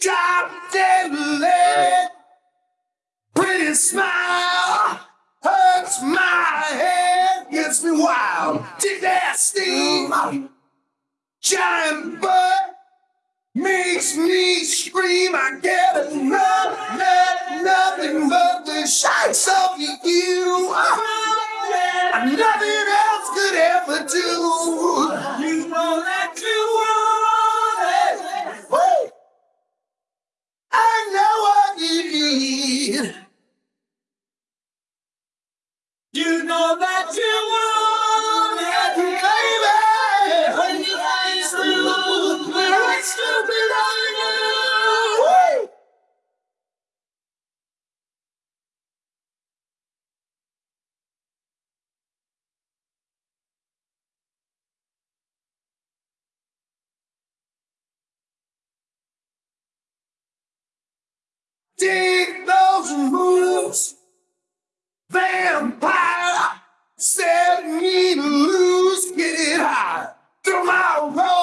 Drop dead leg. Pretty smile hurts my head, gets me wild. Take that steam. Giant butt makes me scream. I get enough, not nothing but the shots of you. Nothing else could ever do you want it. Woo! I know what you need. You My